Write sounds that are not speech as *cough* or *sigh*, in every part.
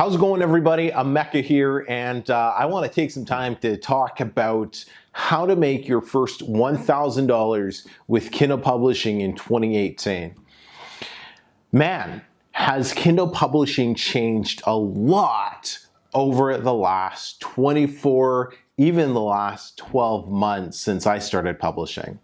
How's it going everybody? I'm Emeka here and uh, I want to take some time to talk about how to make your first $1,000 with Kindle Publishing in 2018. Man, has Kindle Publishing changed a lot over the last 24, even the last 12 months since I started publishing.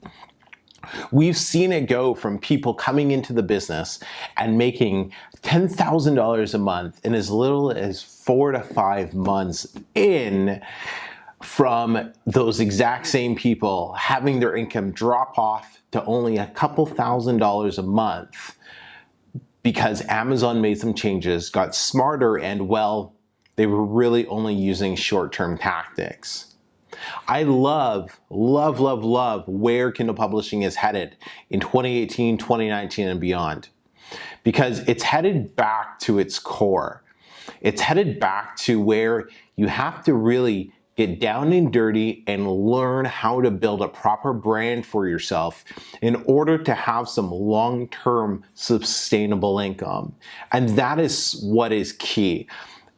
We've seen it go from people coming into the business and making $10,000 a month in as little as four to five months in from those exact same people having their income drop off to only a couple thousand dollars a month because Amazon made some changes, got smarter, and well, they were really only using short-term tactics. I love, love, love, love where Kindle Publishing is headed in 2018, 2019, and beyond. Because it's headed back to its core. It's headed back to where you have to really get down and dirty and learn how to build a proper brand for yourself in order to have some long-term sustainable income. And that is what is key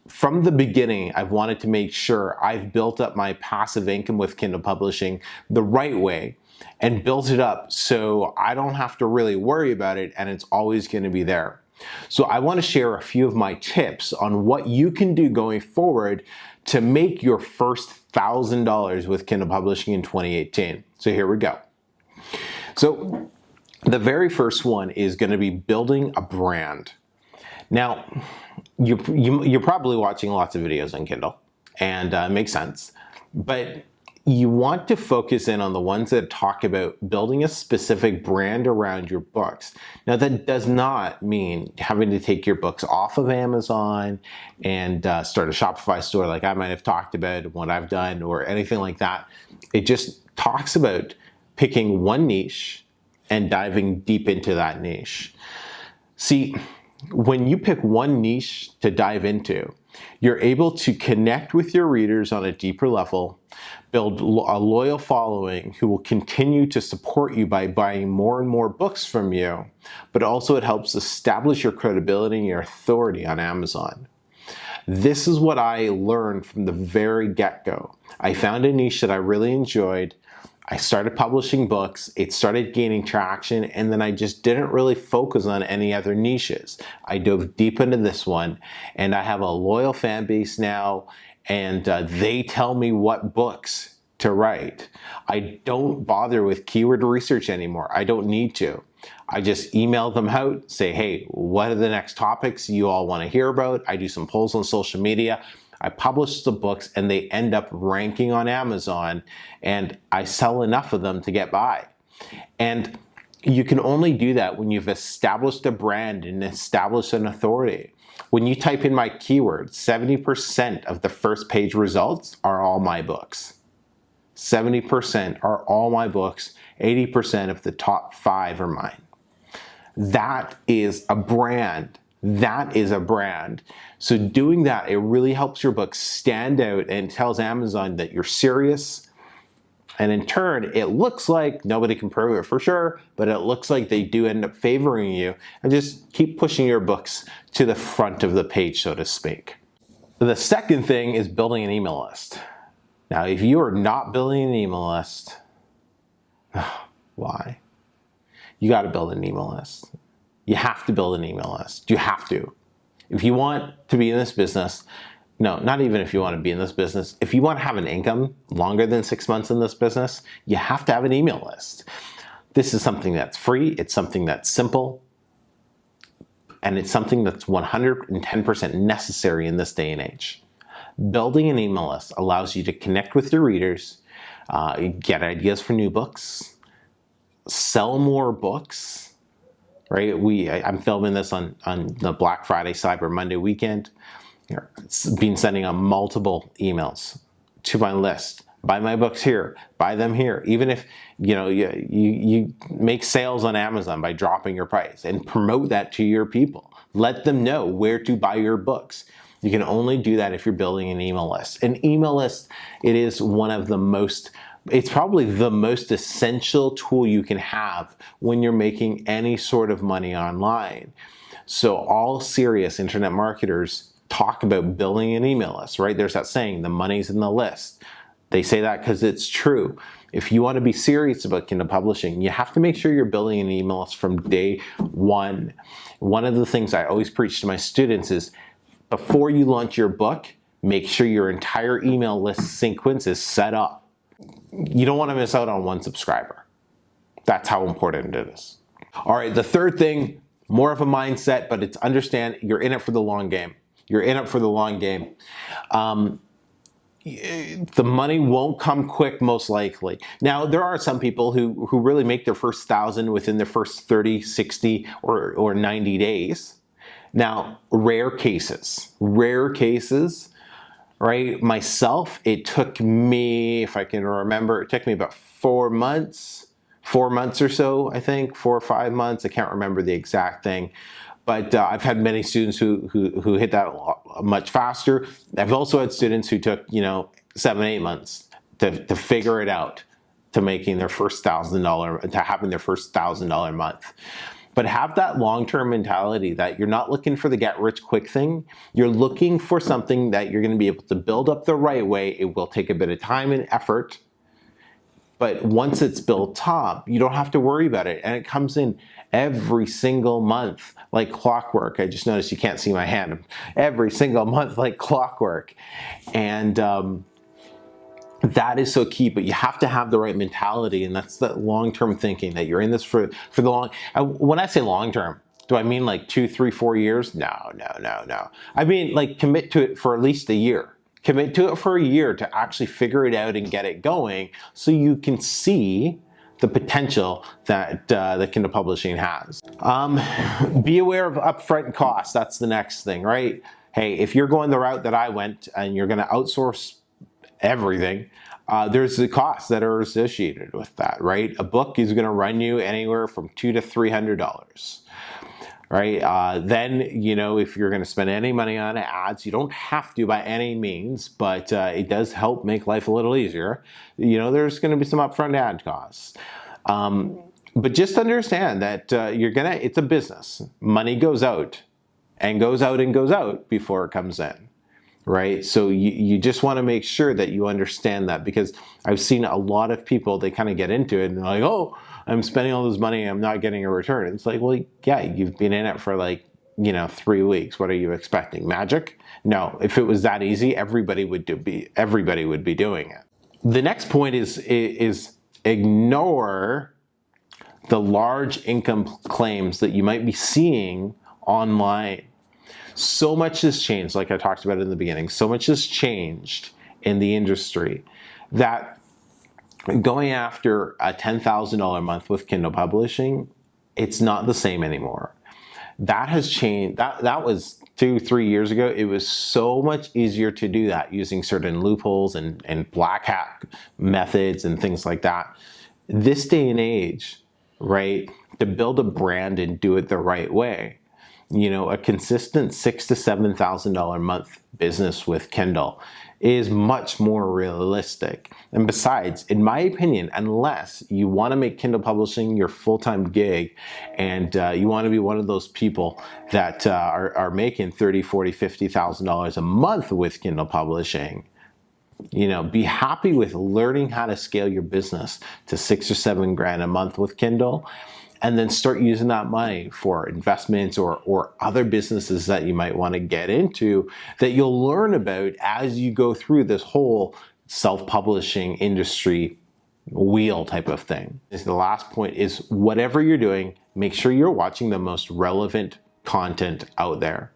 from the beginning, I've wanted to make sure I've built up my passive income with Kindle Publishing the right way and built it up so I don't have to really worry about it and it's always going to be there. So I want to share a few of my tips on what you can do going forward to make your first $1,000 with Kindle Publishing in 2018. So here we go. So the very first one is going to be building a brand. Now, you, you, you're probably watching lots of videos on Kindle, and uh, it makes sense. But you want to focus in on the ones that talk about building a specific brand around your books. Now that does not mean having to take your books off of Amazon and uh, start a Shopify store like I might have talked about what I've done or anything like that. It just talks about picking one niche and diving deep into that niche. See, when you pick one niche to dive into, you're able to connect with your readers on a deeper level, build a loyal following who will continue to support you by buying more and more books from you, but also it helps establish your credibility and your authority on Amazon. This is what I learned from the very get-go. I found a niche that I really enjoyed, I started publishing books, it started gaining traction, and then I just didn't really focus on any other niches. I dove deep into this one, and I have a loyal fan base now, and uh, they tell me what books to write. I don't bother with keyword research anymore. I don't need to. I just email them out, say, hey, what are the next topics you all want to hear about? I do some polls on social media. I publish the books and they end up ranking on Amazon and I sell enough of them to get by. And you can only do that when you've established a brand and established an authority. When you type in my keyword, 70% of the first page results are all my books. 70% are all my books, 80% of the top five are mine. That is a brand that is a brand. So doing that, it really helps your book stand out and tells Amazon that you're serious. And in turn, it looks like, nobody can prove it for sure, but it looks like they do end up favoring you and just keep pushing your books to the front of the page, so to speak. The second thing is building an email list. Now, if you are not building an email list, *sighs* why? You got to build an email list you have to build an email list. You have to. If you want to be in this business, no, not even if you want to be in this business. If you want to have an income longer than six months in this business, you have to have an email list. This is something that's free. It's something that's simple. And it's something that's 110% necessary in this day and age. Building an email list allows you to connect with your readers, uh, get ideas for new books, sell more books, right? We, I, am filming this on, on the Black Friday, Cyber Monday weekend. It's been sending out multiple emails to my list. Buy my books here, buy them here. Even if you know you, you, you make sales on Amazon by dropping your price and promote that to your people. Let them know where to buy your books. You can only do that if you're building an email list. An email list, it is one of the most it's probably the most essential tool you can have when you're making any sort of money online. So all serious internet marketers talk about building an email list, right? There's that saying, the money's in the list. They say that because it's true. If you want to be serious about Kindle publishing, you have to make sure you're building an email list from day one. One of the things I always preach to my students is before you launch your book, make sure your entire email list sequence is set up. You don't want to miss out on one subscriber. That's how important it is. All right, the third thing, more of a mindset, but it's understand you're in it for the long game. You're in it for the long game. Um, the money won't come quick most likely. Now there are some people who, who really make their first thousand within their first 30, 60 or, or 90 days. Now rare cases, rare cases, right? Myself, it took me, if I can remember, it took me about four months four months or so, I think, four or five months. I can't remember the exact thing. But uh, I've had many students who, who, who hit that much faster. I've also had students who took, you know, seven, eight months to, to figure it out, to making their first thousand dollar, to having their first thousand dollar month. But have that long-term mentality that you're not looking for the get rich quick thing. You're looking for something that you're gonna be able to build up the right way. It will take a bit of time and effort, but once it's built up, you don't have to worry about it. And it comes in every single month like clockwork. I just noticed you can't see my hand. Every single month like clockwork. And um, that is so key, but you have to have the right mentality. And that's that long-term thinking that you're in this for, for the long, when I say long-term, do I mean like two, three, four years? No, no, no, no. I mean like commit to it for at least a year commit to it for a year to actually figure it out and get it going so you can see the potential that uh, that Kindle Publishing has. Um, be aware of upfront costs. That's the next thing, right? Hey, if you're going the route that I went and you're going to outsource everything, uh, there's the costs that are associated with that, right? A book is going to run you anywhere from two to three hundred dollars right? Uh, then, you know, if you're going to spend any money on ads, you don't have to by any means, but uh, it does help make life a little easier. You know, there's going to be some upfront ad costs. Um, but just understand that uh, you're gonna, it's a business. Money goes out and goes out and goes out before it comes in, right? So you, you just wanna make sure that you understand that because I've seen a lot of people, they kind of get into it and they're like, oh, I'm spending all this money, I'm not getting a return. It's like, well, yeah, you've been in it for like, you know, three weeks. What are you expecting? Magic? No, if it was that easy, everybody would do be everybody would be doing it. The next point is is ignore the large income claims that you might be seeing online. So much has changed, like I talked about in the beginning, so much has changed in the industry that going after a $10,000 a month with Kindle publishing, it's not the same anymore. That has changed. That, that was two, three years ago. It was so much easier to do that using certain loopholes and, and black hat methods and things like that. This day and age, right, to build a brand and do it the right way, you know, a consistent six to seven thousand dollar a month business with Kindle is much more realistic. And besides, in my opinion, unless you want to make Kindle publishing your full-time gig and uh, you want to be one of those people that uh, are, are making 30, 40, $50,000 a month with Kindle publishing, you know, be happy with learning how to scale your business to six or seven grand a month with Kindle and then start using that money for investments or, or other businesses that you might want to get into that you'll learn about as you go through this whole self-publishing industry wheel type of thing. The last point is whatever you're doing, make sure you're watching the most relevant content out there.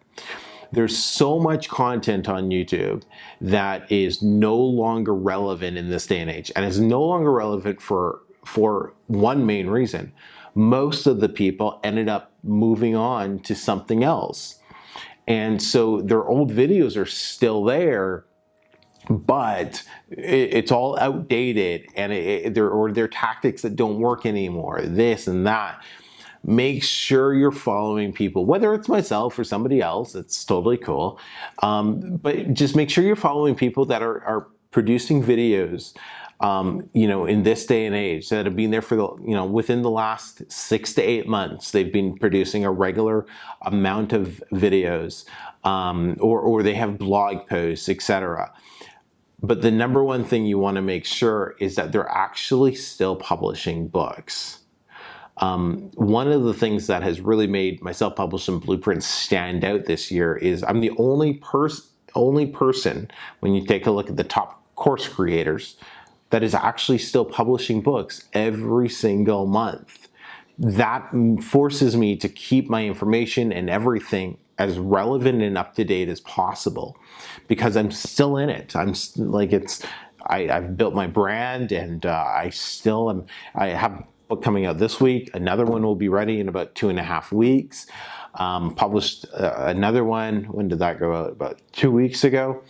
There's so much content on YouTube that is no longer relevant in this day and age and is no longer relevant for, for one main reason most of the people ended up moving on to something else. And so their old videos are still there, but it's all outdated and it, or their tactics that don't work anymore, this and that. Make sure you're following people, whether it's myself or somebody else, it's totally cool. Um, but just make sure you're following people that are, are producing videos um, you know, in this day and age that have been there for the, you know, within the last six to eight months, they've been producing a regular amount of videos um, or, or they have blog posts, etc. But the number one thing you want to make sure is that they're actually still publishing books. Um, one of the things that has really made my self-publishing blueprint stand out this year is I'm the only person only person when you take a look at the top course creators that is actually still publishing books every single month. That forces me to keep my information and everything as relevant and up to date as possible because I'm still in it. I'm like it's I, have built my brand and uh, I still am. I have a book coming out this week. Another one will be ready in about two and a half weeks. Um, published uh, another one. When did that go out? About two weeks ago.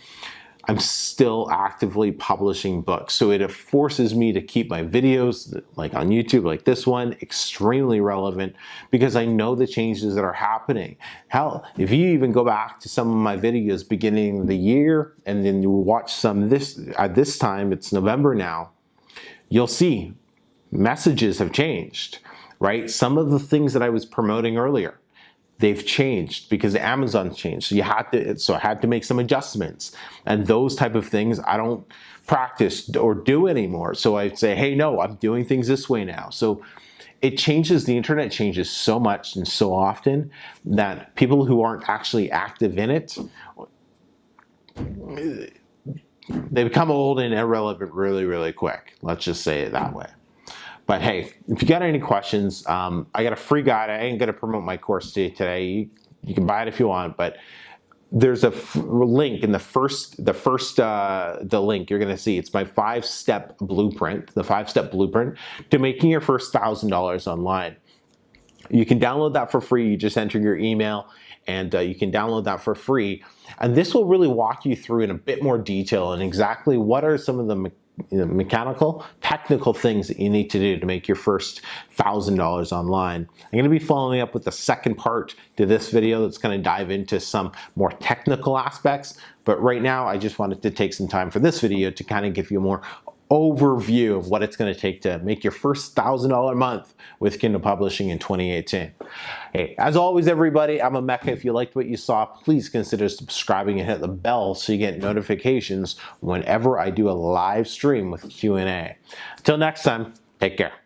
I'm still actively publishing books. So it forces me to keep my videos, like on YouTube, like this one, extremely relevant because I know the changes that are happening. Hell, if you even go back to some of my videos beginning of the year and then you watch some this, at this time, it's November now, you'll see messages have changed, right? Some of the things that I was promoting earlier, they've changed because Amazon changed. So you had to, so I had to make some adjustments and those type of things I don't practice or do anymore. So I say, hey, no, I'm doing things this way now. So it changes, the internet changes so much and so often that people who aren't actually active in it, they become old and irrelevant really, really quick. Let's just say it that way. But hey, if you got any questions, um, I got a free guide. I ain't gonna promote my course to you today. You, you can buy it if you want, but there's a link in the first, the first, uh, the link you're gonna see. It's my five-step blueprint, the five-step blueprint to making your first thousand dollars online. You can download that for free. You just enter your email and uh, you can download that for free. And this will really walk you through in a bit more detail and exactly what are some of the you know, mechanical, technical things that you need to do to make your first $1,000 online. I'm going to be following up with the second part to this video that's going to dive into some more technical aspects. But right now, I just wanted to take some time for this video to kind of give you a more overview of what it's going to take to make your first $1,000 month with Kindle Publishing in 2018. Hey, as always, everybody, I'm Emeka. If you liked what you saw, please consider subscribing and hit the bell so you get notifications whenever I do a live stream with Q&A. Until next time, take care.